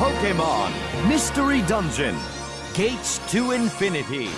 Pokemon Mystery Dungeon Gates to Infinity.